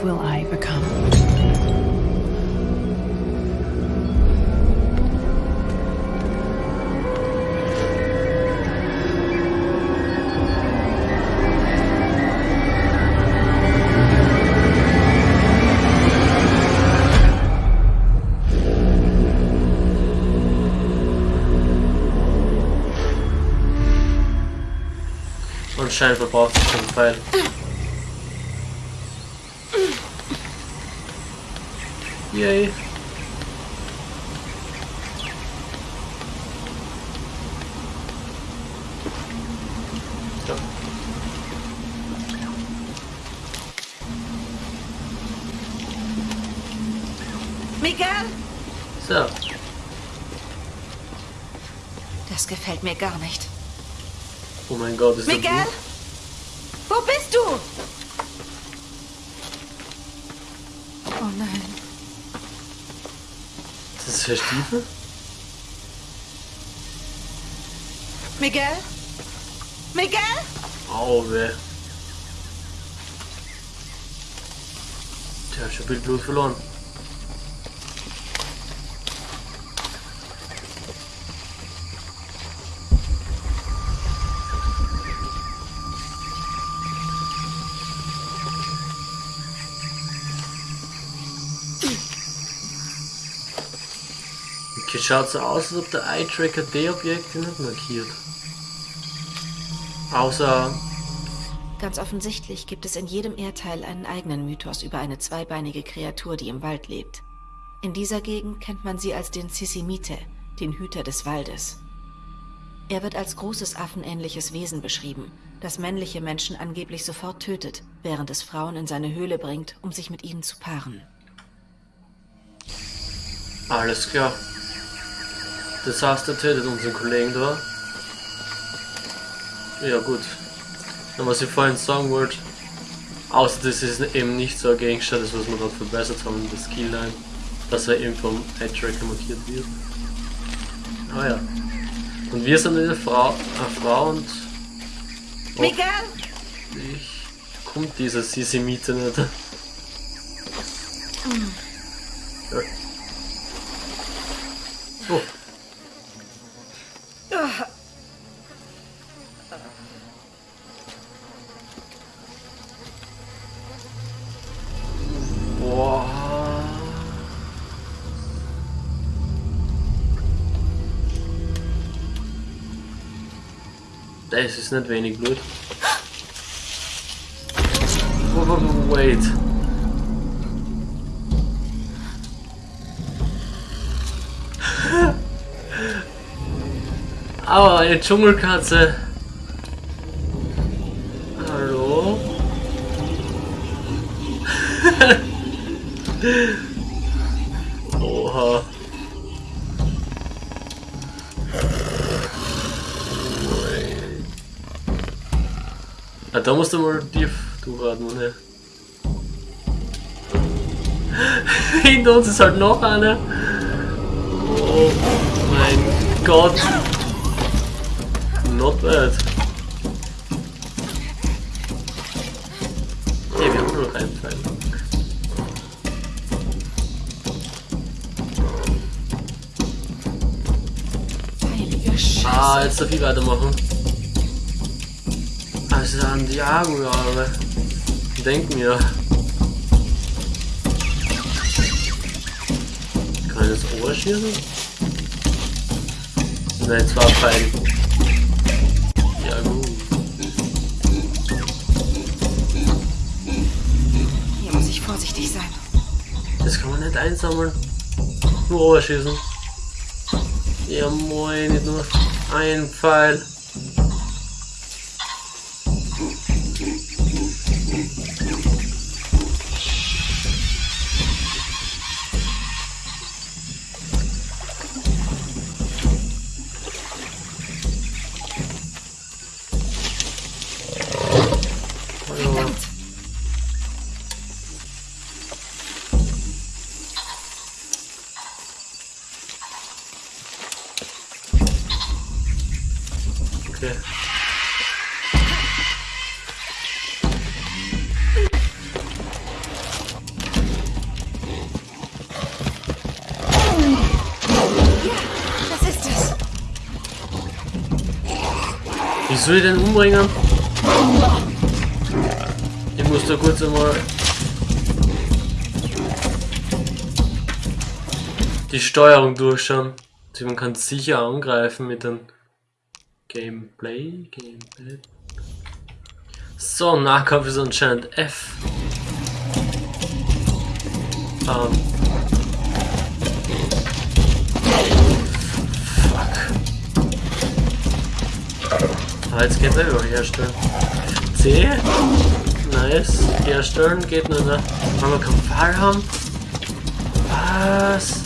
What will I become? Anscheinend verbraucht sich schon Pfeil. Yay. So. Miguel? so. Das gefällt mir gar nicht. Oh mein Gott, ist Miguel? das Wo bist du? Oh nein. Das ist für Stiefel? Miguel? Miguel? Au, weh. Der hat schon viel Blut verloren. Okay, schaut so aus, als ob der Eye-Tracker die Objekte nicht markiert. Außer Ganz offensichtlich gibt es in jedem Erdteil einen eigenen Mythos über eine zweibeinige Kreatur, die im Wald lebt. In dieser Gegend kennt man sie als den Sisimite, den Hüter des Waldes. Er wird als großes affenähnliches Wesen beschrieben, das männliche Menschen angeblich sofort tötet, während es Frauen in seine Höhle bringt, um sich mit ihnen zu paaren. Alles klar. Das heißt, er tötet unseren Kollegen da. Ja gut. Und was ich vorhin sagen wollte, außer das ist eben nicht so ein Gegenstand, das was wir gerade verbessert haben in der Skillline, dass er eben vom Eye-Tracker markiert wird. Ah ja. Und wir sind eine Frau, eine Frau und Miguel! ich kommt dieser Sisimite nicht. Das ist nicht wenig Blut. Wait. Aber eine Dschungelkatze. Hallo? Oha. Ah, da musst du mal tief durchatmen, ne? Hinter uns ist halt noch eine. Oh mein Gott. Not bad. Okay, wir haben nur noch einen Pfeil. Ah, jetzt darf ich weitermachen. Also an Diago, ja, aber. Denk mir. Kann ich das Ohr schießen? Nein, zwei Pfeile. Ja, gut. Hier muss ich vorsichtig sein. Das kann man nicht einsammeln. Nur Ohr schießen. Ja, moin, nicht nur ein Pfeil. Soll ich umbringen? Ich muss da kurz einmal die Steuerung durchschauen. Also man kann sicher angreifen mit dem Gameplay. Gameplay. So, Nahkampf ist anscheinend F. Ähm. Einfach herstellen. C. Nice. Herstellen geht nur, ne? Wollen wir keinen Fall haben? Was?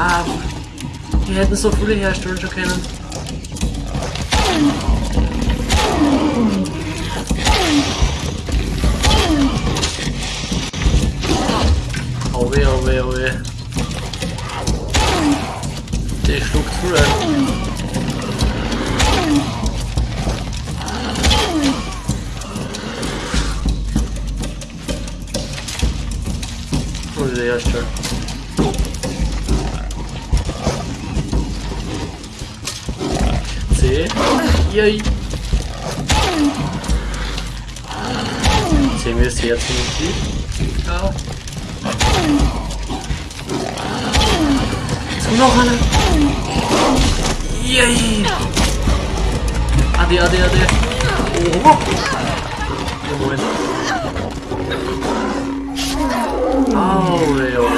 Ah, wir hätten so viele herstellen schon können. Yay. Sehen wir das Herz nicht? Ja. So, noch einer. Yay. Ade, ade, ade. Oh. Ja, Moment. Au, ey, oh.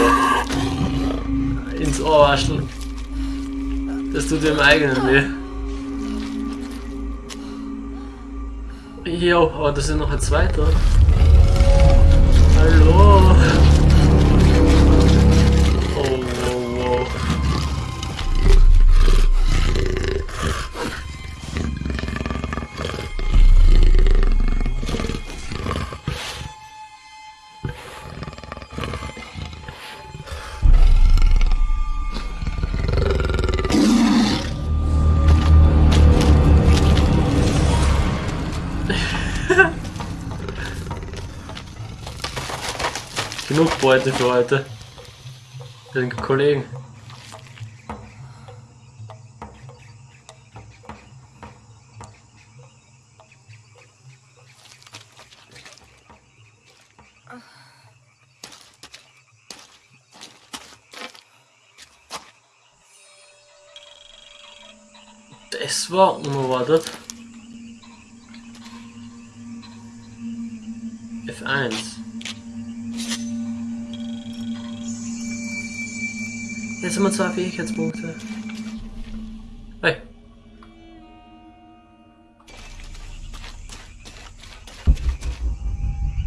Ins Ohr waschen. Das tut dem eigenen weh. Jo, aber das ist noch ein zweiter. Hallo. Genug Beute für heute. Für den Kollegen. Das war unerwartet. Zwei Fähigkeitspunkte. Hey.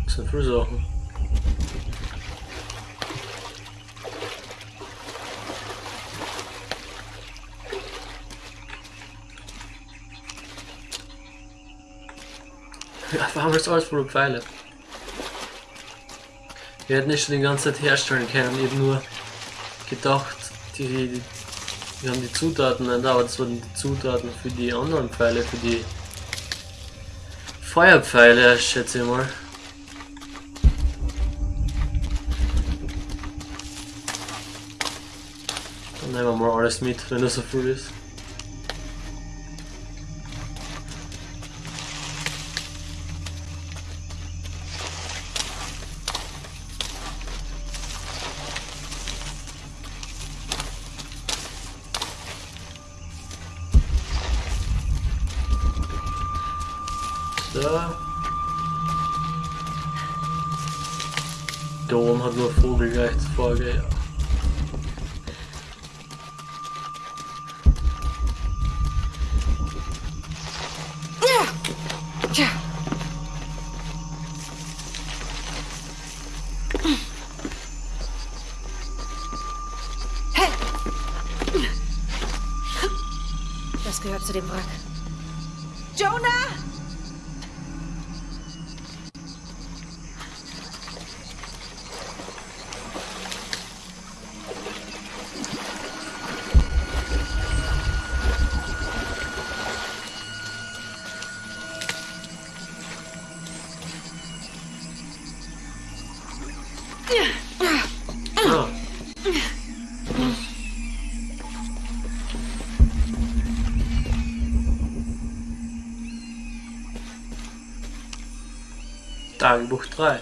Das sind viele Sachen. Ja, warum ist alles voller Pfeile? Wir hätten nicht schon die ganze Zeit herstellen können, eben nur gedacht, die, wir haben die Zutaten nicht, aber das waren die Zutaten für die anderen Pfeile, für die Feuerpfeile, schätze ich mal. Dann nehmen wir mal alles mit, wenn das so viel ist. So. Da oben hat nur Vogel gleich Folge, ja. Tagebuch 3.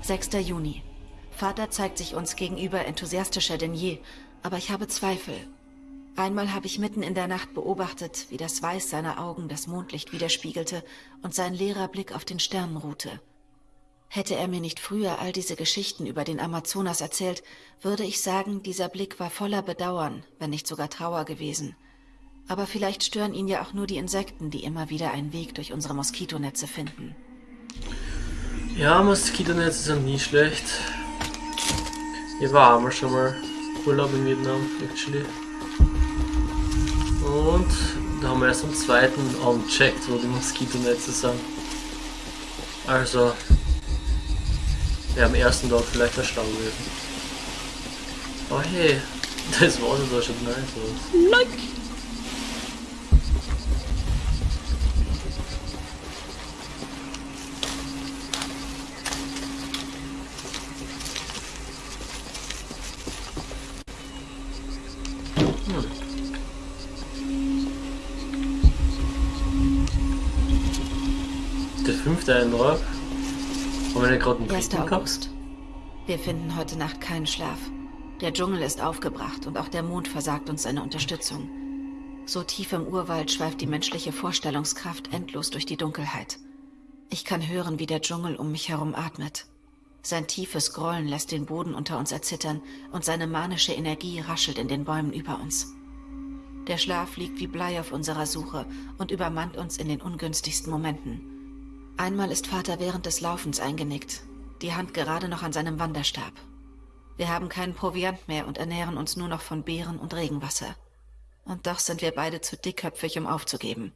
6. Juni. Vater zeigt sich uns gegenüber enthusiastischer denn je, aber ich habe Zweifel. Einmal habe ich mitten in der Nacht beobachtet, wie das Weiß seiner Augen das Mondlicht widerspiegelte und sein leerer Blick auf den Sternen ruhte. Hätte er mir nicht früher all diese Geschichten über den Amazonas erzählt, würde ich sagen, dieser Blick war voller Bedauern, wenn nicht sogar Trauer gewesen. Aber vielleicht stören ihn ja auch nur die Insekten, die immer wieder einen Weg durch unsere Moskitonetze finden. Ja, Moskitonetze sind nie schlecht. Ich war einmal schon mal Urlaub in Vietnam, actually. Und da haben wir erst am zweiten Abend checkt, wo die Moskitonetze sind. Also, wäre am ersten Tag vielleicht der Stau gewesen. Oh hey, das Wasser da schon nice. Like. Der fünfte Eindruck. Haben wir nicht gerade einen 1. dritten gehabt? August. Wir finden heute Nacht keinen Schlaf. Der Dschungel ist aufgebracht und auch der Mond versagt uns seine Unterstützung. So tief im Urwald schweift die menschliche Vorstellungskraft endlos durch die Dunkelheit. Ich kann hören, wie der Dschungel um mich herum atmet. Sein tiefes Grollen lässt den Boden unter uns erzittern und seine manische Energie raschelt in den Bäumen über uns. Der Schlaf liegt wie Blei auf unserer Suche und übermannt uns in den ungünstigsten Momenten. Einmal ist Vater während des Laufens eingenickt, die Hand gerade noch an seinem Wanderstab. Wir haben keinen Proviant mehr und ernähren uns nur noch von Beeren und Regenwasser. Und doch sind wir beide zu dickköpfig, um aufzugeben.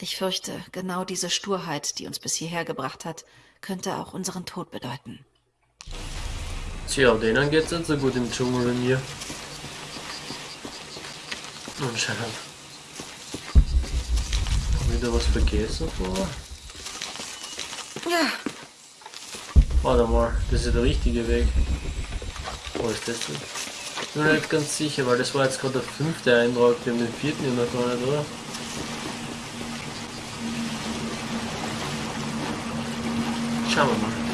Ich fürchte, genau diese Sturheit, die uns bis hierher gebracht hat, könnte auch unseren Tod bedeuten. Tja, denen geht's nicht so gut im Dschungel wie mir. Anscheinend. Wieder was vergessen vor? Ja, Warte mal, das ist der richtige Weg. Wo ist das denn? Ich bin mir nicht ganz sicher, weil das war jetzt gerade der fünfte Eindruck, wir haben den vierten ja noch gar nicht, oder? Schauen wir mal.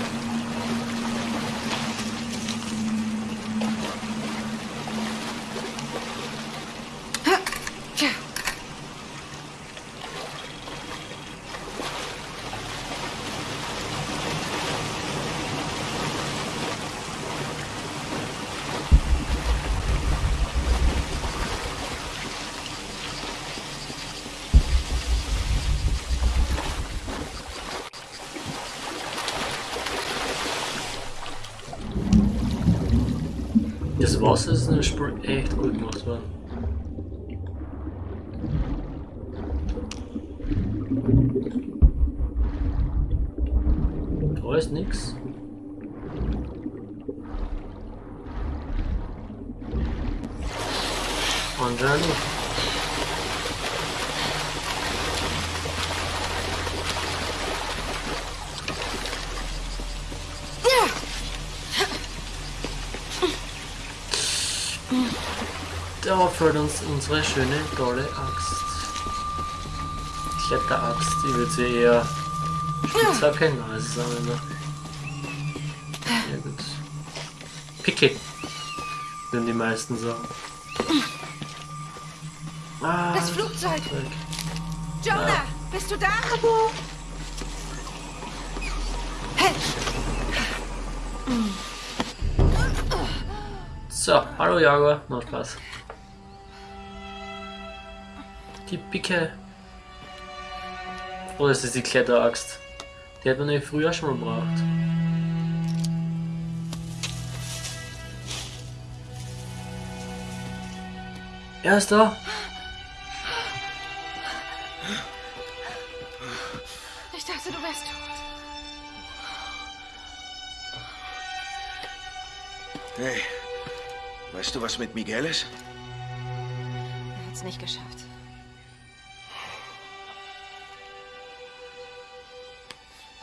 Wasser ist in dem Spiel echt gut gemacht worden. Da fällt uns unsere schöne, tolle Axt. Ich würde sie eher spitzer erkennen, als sagen wir mal. Ja gut. Picke. Würden die meisten sagen. Ah, Das Flugzeug! Jonah, bist du da? Hey, So, hallo Jaguar, noch Spaß. Die Picke. Oh, das ist die Kletteraxt. Die hat man nämlich früher schon mal gebraucht. Er ist da. ich dachte, du wärst tot. Hey, weißt du, was mit Miguel ist? Er hat's nicht geschafft.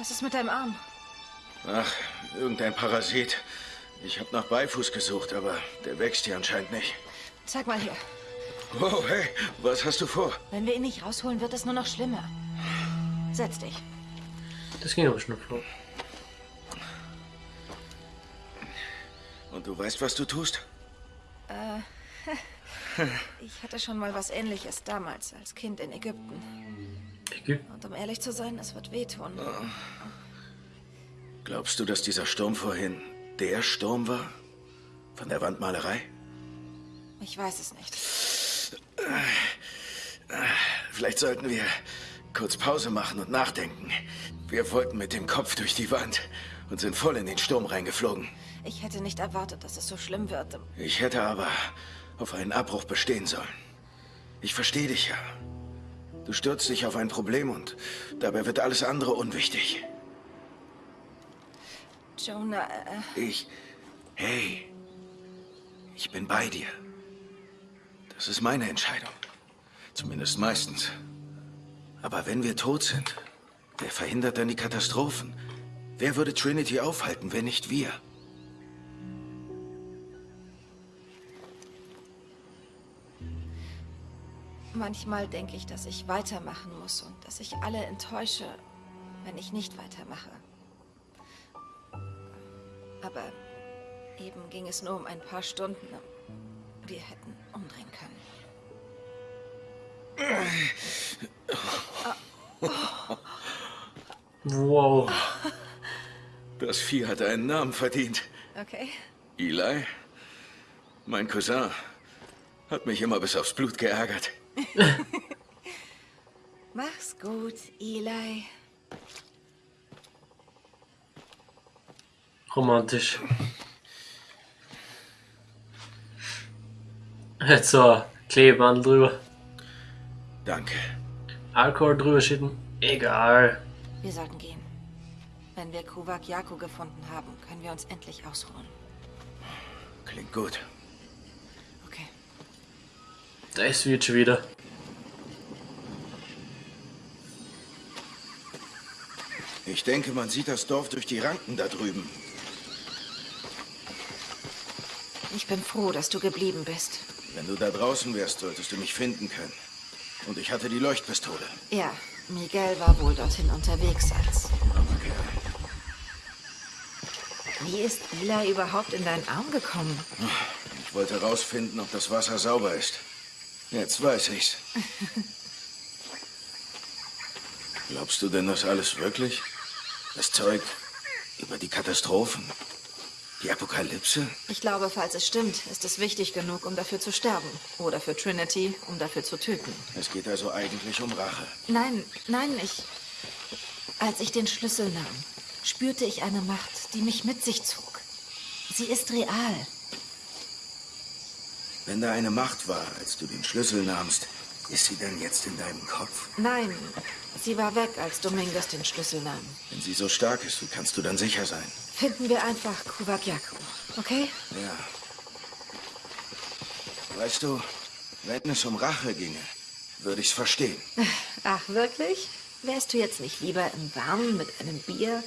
Was ist mit deinem Arm? Ach, irgendein Parasit. Ich habe nach Beifuß gesucht, aber der wächst hier anscheinend nicht. Zeig mal hier. Oh, hey, was hast du vor? Wenn wir ihn nicht rausholen, wird es nur noch schlimmer. Setz dich. Das ging aber schnell vor. Und du weißt, was du tust? Ich hatte schon mal was ähnliches damals als Kind in Ägypten. Und um ehrlich zu sein, es wird wehtun. Glaubst du, dass dieser Sturm vorhin der Sturm war? Von der Wandmalerei? Ich weiß es nicht. Vielleicht sollten wir kurz Pause machen und nachdenken. Wir wollten mit dem Kopf durch die Wand und sind voll in den Sturm reingeflogen. Ich hätte nicht erwartet, dass es so schlimm wird. Ich hätte aber auf einen Abbruch bestehen sollen. Ich verstehe dich ja. Du stürzt dich auf ein Problem und dabei wird alles andere unwichtig. Jonah, äh, Ich. Hey. Ich bin bei dir. Das ist meine Entscheidung. Zumindest meistens. Aber wenn wir tot sind, wer verhindert dann die Katastrophen? Wer würde Trinity aufhalten, wenn nicht wir? Manchmal denke ich, dass ich weitermachen muss und dass ich alle enttäusche, wenn ich nicht weitermache. Aber eben ging es nur um ein paar Stunden. Wir hätten umdrehen können. Wow. Das Vieh hat einen Namen verdient. Okay. Eli, mein Cousin, hat mich immer bis aufs Blut geärgert. Mach's gut, Eli. Romantisch. Jetzt so Klebeband drüber. Danke. Alkohol drüber schütten. Egal. Wir sollten gehen. Wenn wir Kuvak Yaku gefunden haben, können wir uns endlich ausruhen. Klingt gut. Das wird schon wieder. Ich denke, man sieht das Dorf durch die Ranken da drüben. Ich bin froh, dass du geblieben bist. Wenn du da draußen wärst, solltest du mich finden können. Und ich hatte die Leuchtpistole. Ja, Miguel war wohl dorthin unterwegs als. Kerl. Wie ist Eli überhaupt in deinen Arm gekommen? Ich wollte herausfinden, ob das Wasser sauber ist. Jetzt weiß ich's. Glaubst du denn das alles wirklich? Das Zeug über die Katastrophen? Die Apokalypse? Ich glaube, falls es stimmt, ist es wichtig genug, um dafür zu sterben. Oder für Trinity, um dafür zu töten. Es geht also eigentlich um Rache. Nein, nein, ich. Als ich den Schlüssel nahm, spürte ich eine Macht, die mich mit sich zog. Sie ist real. Wenn da eine Macht war, als du den Schlüssel nahmst, ist sie denn jetzt in deinem Kopf? Nein, sie war weg, als Dominguez den Schlüssel nahm. Wenn sie so stark ist, wie kannst du dann sicher sein? Finden wir einfach Kuwakyaku, okay? Ja. Weißt du, wenn es um Rache ginge, würde ich's verstehen. Ach, wirklich? Wärst du jetzt nicht lieber im Warmen mit einem Bier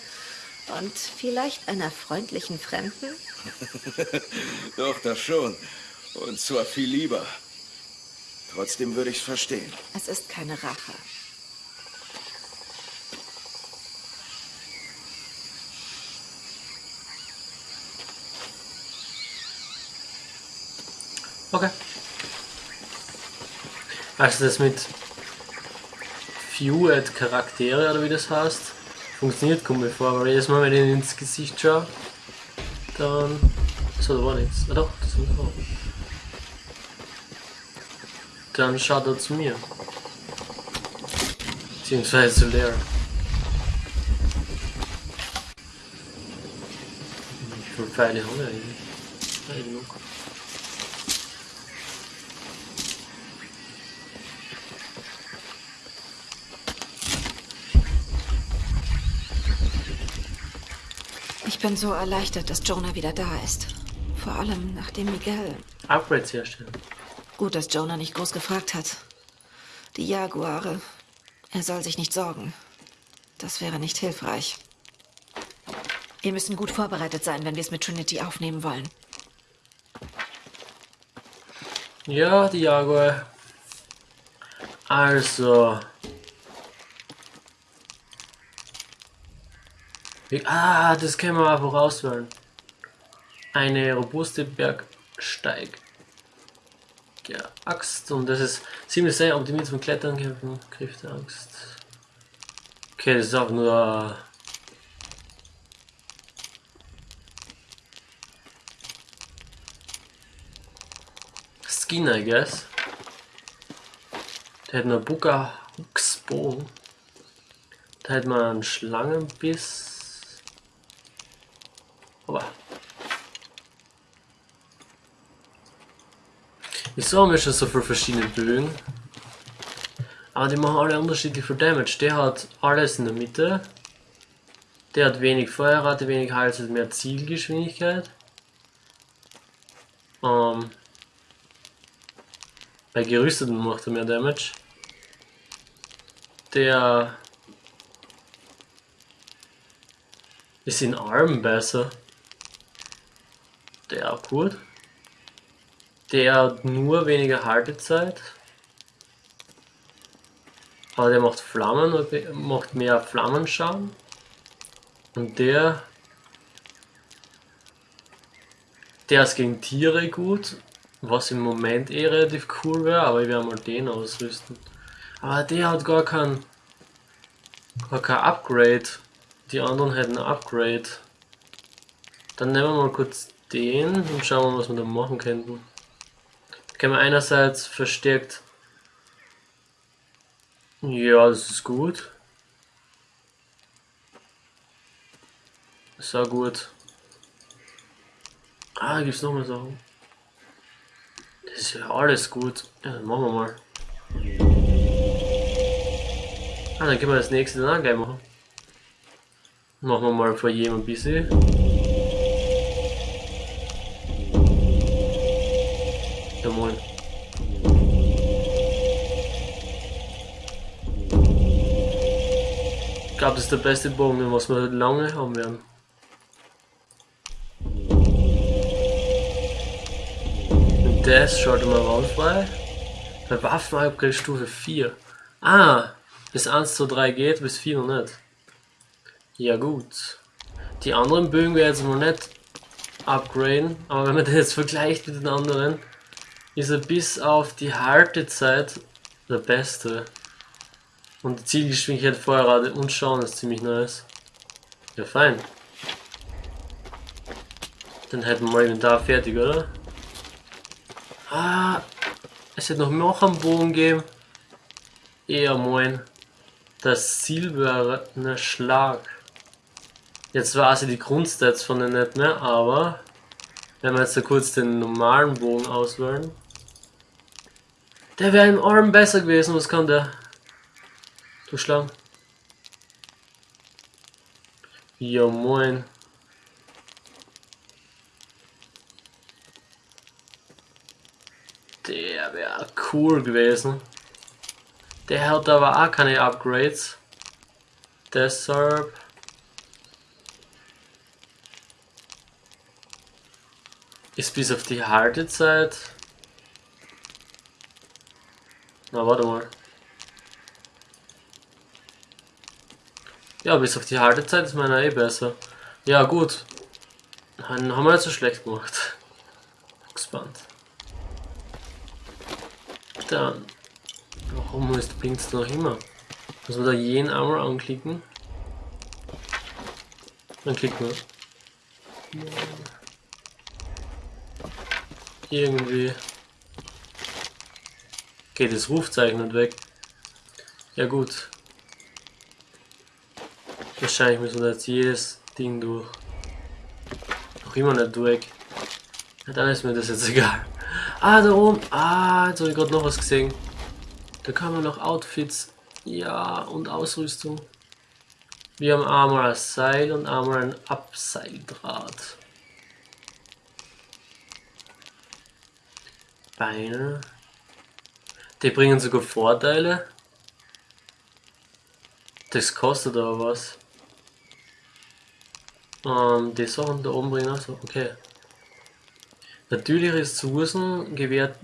und vielleicht einer freundlichen Fremden? Doch, das schon. Und zwar viel lieber. Trotzdem würde ich's verstehen. Es ist keine Rache. Okay. Also das mit Viewed Charaktere oder wie das heißt, funktioniert kommt mir vor, weil jedes Mal, wenn ich ins Gesicht schaue, dann. So, da war nichts. Ah doch, das sind auch. Dann schaut er zu mir. Beziehungsweise zu Lehrer. Wie viele Pfeile haben wir eigentlich? Ja, genug. Ich bin so erleichtert, dass Jonah wieder da ist. Vor allem nachdem Miguel. Upgrades herstellen. Gut, dass Jonah nicht groß gefragt hat. Die Jaguare. Er soll sich nicht sorgen. Das wäre nicht hilfreich. Wir müssen gut vorbereitet sein, wenn wir es mit Trinity aufnehmen wollen. Ja, die Jaguar. Also. Ah, das können wir einfach auswählen. Eine robuste Bergsteig. Ja, Axt und das ist ziemlich sehr optimiert zum Klettern kämpfen. Griff der Axt. Okay, das ist auch nur Skin, I guess. Der hat eine Buka Huxbogen. Da hat man einen Schlangenbiss. Aber. Wieso haben wir schon so viele verschiedene Bögen? Aber die machen alle unterschiedlich viel Damage. Der hat alles in der Mitte. Der hat wenig Feuerrate, wenig Hals, hat mehr Zielgeschwindigkeit. Ähm, bei Gerüsteten macht er mehr Damage. Der ist in Armen besser. Der auch gut. Der hat nur weniger Haltezeit. Aber der macht Flammen und macht mehr Flammenschaden. Und der. Der ist gegen Tiere gut was im Moment eh relativ cool wäre, aber ich werde mal den ausrüsten. Aber der hat gar kein, gar kein Upgrade. Die anderen hätten ein Upgrade. Dann nehmen wir mal kurz den und schauen wir, was wir da machen könnten. Können wir einerseits verstärkt. Ja, das ist gut. Sehr gut. Ah, gibt's noch mehr Sachen. Das ist ja alles gut. Ja, dann machen wir mal. Ah, dann können wir das nächste dann auch gleich machen. Machen wir mal vor jedem ein bisschen. Glaube, das ist der beste Bogen, was wir lange haben werden. Das schaut mal raus frei. Bei Waffenupgrade Stufe 4. Ah, bis 1 zu 3 geht, bis 4 noch nicht. Ja gut. Die anderen Bögen werden jetzt noch nicht upgraden, aber wenn man den jetzt vergleicht mit den anderen, ist er bis auf die Haltezeit der beste. Und die Zielgeschwindigkeit, Feuerrate und Schauen ist ziemlich nice. Ja fein. Dann hätten wir mal Inventar fertig, oder? Ah, es wird noch noch einen Bogen geben. Ja, moin. Das silberne Schlag. Jetzt weiß ich die Grundstats von den nicht mehr, aber wenn wir jetzt da kurz den normalen Bogen auswählen. Der wäre im Arm besser gewesen. Was kann der? Du Schlang. Ja, moin. Der wäre cool gewesen. Der hat aber auch keine Upgrades. Deshalb. Ist bis auf die Haltezeit. Na, warte mal. Ja, bis auf die Haltezeit ist meiner eh besser. Ja, gut. Dann haben wir nicht so schlecht gemacht. Gespannt. Dann. Warum ist blinkt noch immer? Muss man da jeden einmal anklicken? Dann klicken wir. Irgendwie. Geht das Rufzeichen nicht weg. Ja gut. Wahrscheinlich müssen wir jetzt jedes Ding durch. Noch immer nicht durch. Ja, dann ist mir das jetzt egal. Ah, da oben. Ah, jetzt habe ich gerade noch was gesehen. Da kann man noch Outfits. Ja, und Ausrüstung. Wir haben einmal ein Seil und einmal ein Abseildraht. Beine. Die bringen sogar Vorteile. Das kostet aber was. Ähm, die Sachen da oben bringen auch so. Okay. Natürliche Ressourcen gewährt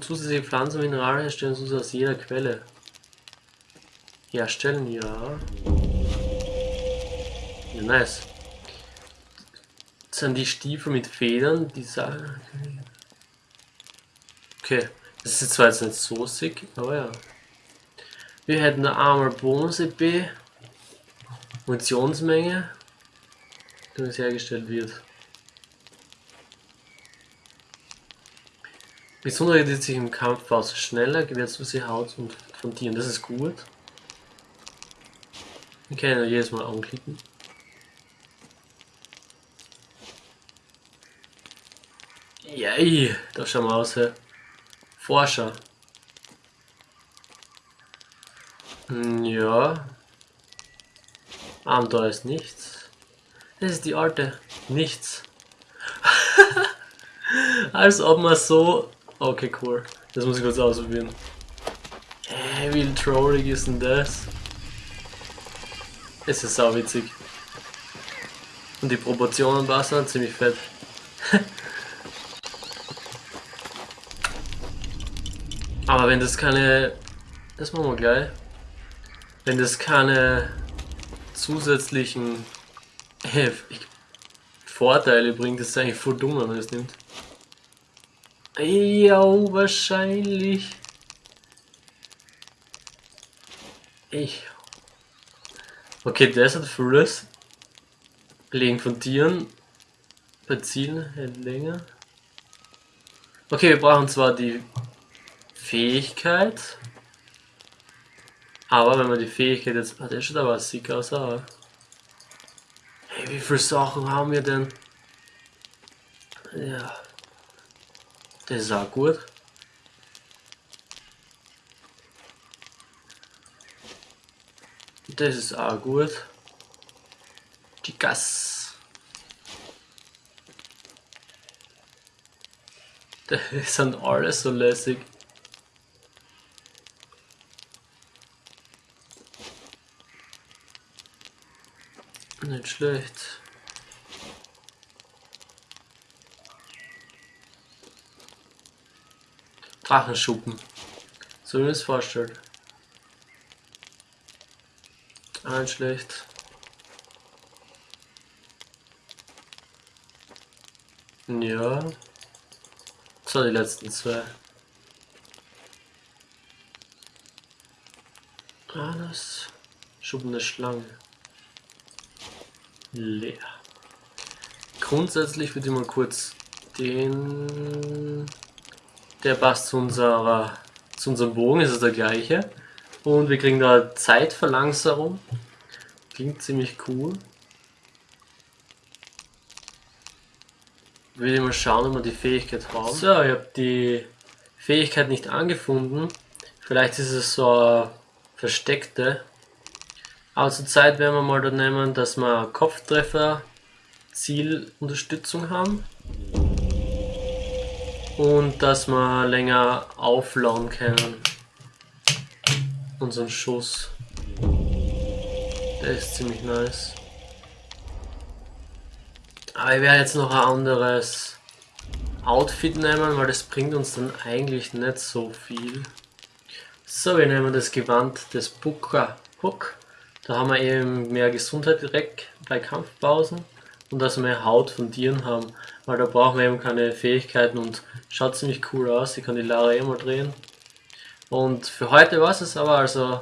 zusätzliche Pflanzen und Mineralien herstellen sie aus jeder Quelle. Herstellen, ja. Ja, nice. Das sind die Stiefel mit Federn, die sagen. Okay, das ist zwar jetzt nicht so sick, aber ja. Wir hätten eine Armor Bonus EP, Munitionsmenge, uns hergestellt wird. Besonders die sich im Kampf aus schneller, gewährslose Haut und von Tieren, das ist gut. Wir können ja jedes Mal anklicken. Yay, da schauen wir aus. Hey. Forscher. Hm, Ja. Abenteuer ist nichts. Das ist die alte. Nichts. Als ob man so. Okay, cool. Das muss ich kurz ausprobieren. Hä, wie trollig ist denn das? Es ist sau witzig. Und die Proportionen passen ziemlich fett. Aber wenn das keine. Das machen wir gleich. Wenn das keine zusätzlichen äh, Vorteile bringt, es eigentlich voll dumm, wenn man das nimmt. Ja, wahrscheinlich. Ich. Okay, hat Furious. Legen von Tieren. Bei Zielen hält länger. Okay, wir brauchen zwar die Fähigkeit. Aber wenn man die Fähigkeit jetzt. Ah, der schaut aber sick aus, aber. Wie viele Sachen haben wir denn? Ja. Das ist auch gut. Das ist auch gut. Die Gas. Das sind alles so lässig. Nicht schlecht. Drachenschuppen. So wie es vorstellt. Nicht schlecht. Ja. So, die letzten zwei. Alles. Schuppen der Schlange. Leer. Grundsätzlich würde ich mal kurz den. Der passt zu unserer zu unserem Bogen, ist es der gleiche. Und wir kriegen da Zeitverlangsamung. Klingt ziemlich cool. Würde ich mal schauen, ob wir die Fähigkeit haben. So, ich habe die Fähigkeit nicht angefunden. Vielleicht ist es so eine versteckte. Aber zur Zeit werden wir mal da nehmen, dass wir Kopftreffer Zielunterstützung haben. Und dass wir länger auflauen können. Unseren Schuss. Der ist ziemlich nice. Aber ich werde jetzt noch ein anderes Outfit nehmen, weil das bringt uns dann eigentlich nicht so viel. So, wir nehmen das Gewand des Booker Hook. Da haben wir eben mehr Gesundheit direkt bei Kampfpausen und dass wir mehr Haut von Tieren haben, weil da brauchen wir eben keine Fähigkeiten und schaut ziemlich cool aus. Ich kann die Lara eh mal drehen. Und für heute war es aber, also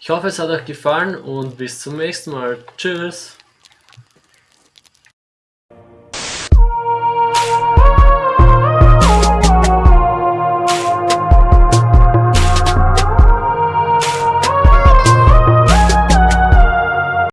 ich hoffe es hat euch gefallen und bis zum nächsten Mal. Tschüss!